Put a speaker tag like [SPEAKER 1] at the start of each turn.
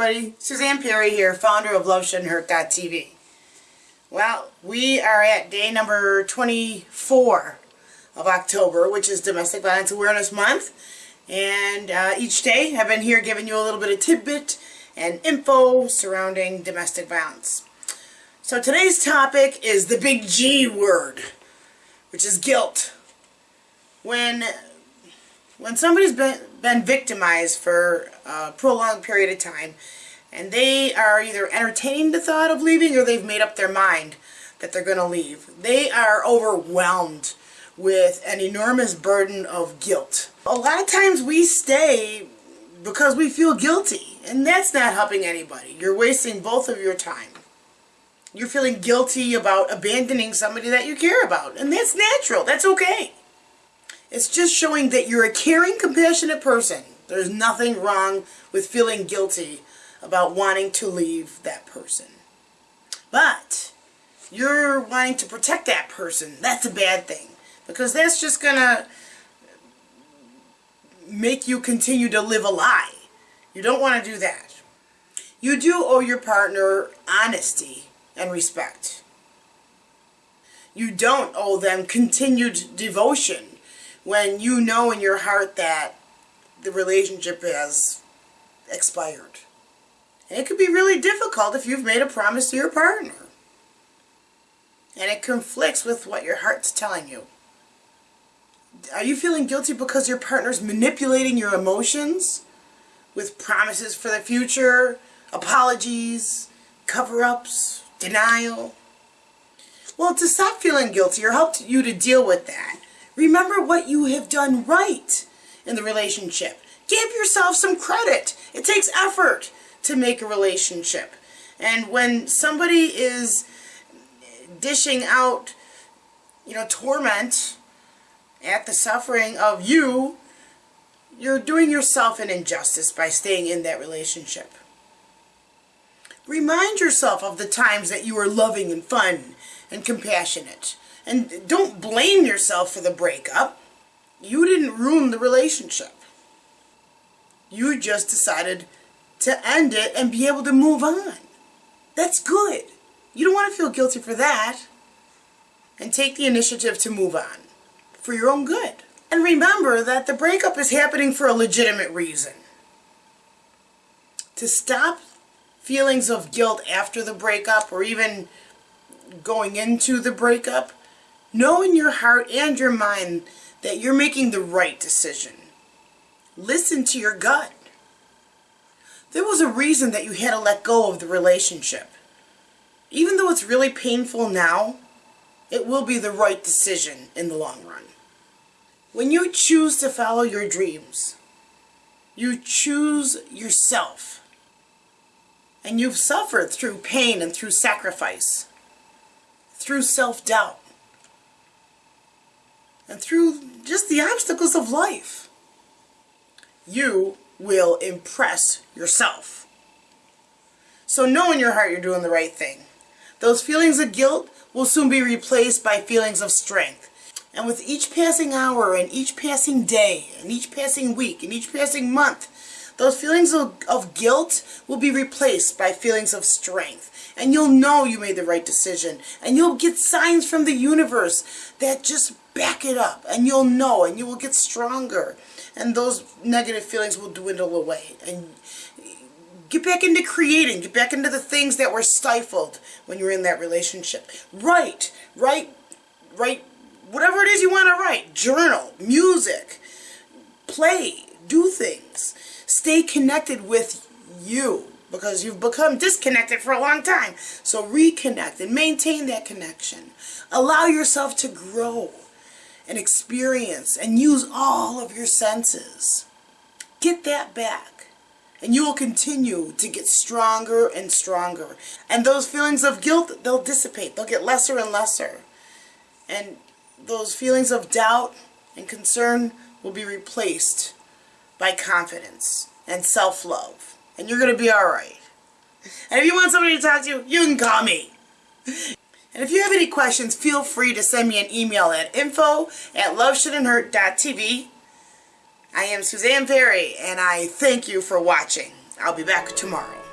[SPEAKER 1] everybody, Suzanne Perry here, founder of LoveShouldn'tHurt.tv. Well, we are at day number 24 of October, which is Domestic Violence Awareness Month. And uh, each day I've been here giving you a little bit of tidbit and info surrounding domestic violence. So today's topic is the big G word, which is guilt. When when somebody's been, been victimized for a prolonged period of time and they are either entertaining the thought of leaving or they've made up their mind that they're going to leave, they are overwhelmed with an enormous burden of guilt. A lot of times we stay because we feel guilty and that's not helping anybody. You're wasting both of your time. You're feeling guilty about abandoning somebody that you care about and that's natural. That's okay. It's just showing that you're a caring, compassionate person. There's nothing wrong with feeling guilty about wanting to leave that person. But you're wanting to protect that person. That's a bad thing. Because that's just going to make you continue to live a lie. You don't want to do that. You do owe your partner honesty and respect. You don't owe them continued devotion when you know in your heart that the relationship has expired. And it could be really difficult if you've made a promise to your partner. And it conflicts with what your heart's telling you. Are you feeling guilty because your partner's manipulating your emotions with promises for the future, apologies, cover-ups, denial? Well, to stop feeling guilty or help you to deal with that, Remember what you have done right in the relationship. Give yourself some credit. It takes effort to make a relationship. And when somebody is dishing out, you know, torment at the suffering of you, you're doing yourself an injustice by staying in that relationship. Remind yourself of the times that you were loving and fun and compassionate. And don't blame yourself for the breakup. You didn't ruin the relationship. You just decided to end it and be able to move on. That's good. You don't want to feel guilty for that. And take the initiative to move on for your own good. And remember that the breakup is happening for a legitimate reason. To stop feelings of guilt after the breakup or even going into the breakup, Know in your heart and your mind that you're making the right decision. Listen to your gut. There was a reason that you had to let go of the relationship. Even though it's really painful now, it will be the right decision in the long run. When you choose to follow your dreams, you choose yourself. And you've suffered through pain and through sacrifice, through self-doubt and through just the obstacles of life. You will impress yourself. So know in your heart you're doing the right thing. Those feelings of guilt will soon be replaced by feelings of strength. And with each passing hour and each passing day and each passing week and each passing month, those feelings of, of guilt will be replaced by feelings of strength. And you'll know you made the right decision. And you'll get signs from the universe that just back it up. And you'll know and you will get stronger. And those negative feelings will dwindle away. And get back into creating. Get back into the things that were stifled when you were in that relationship. Write. Write. Write whatever it is you want to write. Journal. Music. Play. Do things. Stay connected with you because you've become disconnected for a long time. So reconnect and maintain that connection. Allow yourself to grow and experience and use all of your senses. Get that back and you will continue to get stronger and stronger. And those feelings of guilt, they'll dissipate. They'll get lesser and lesser. And those feelings of doubt and concern will be replaced by confidence and self-love. And you're going to be alright. And if you want somebody to talk to, you you can call me. And if you have any questions, feel free to send me an email at info at loveshouldn'thurt.tv. I am Suzanne Perry, and I thank you for watching. I'll be back tomorrow.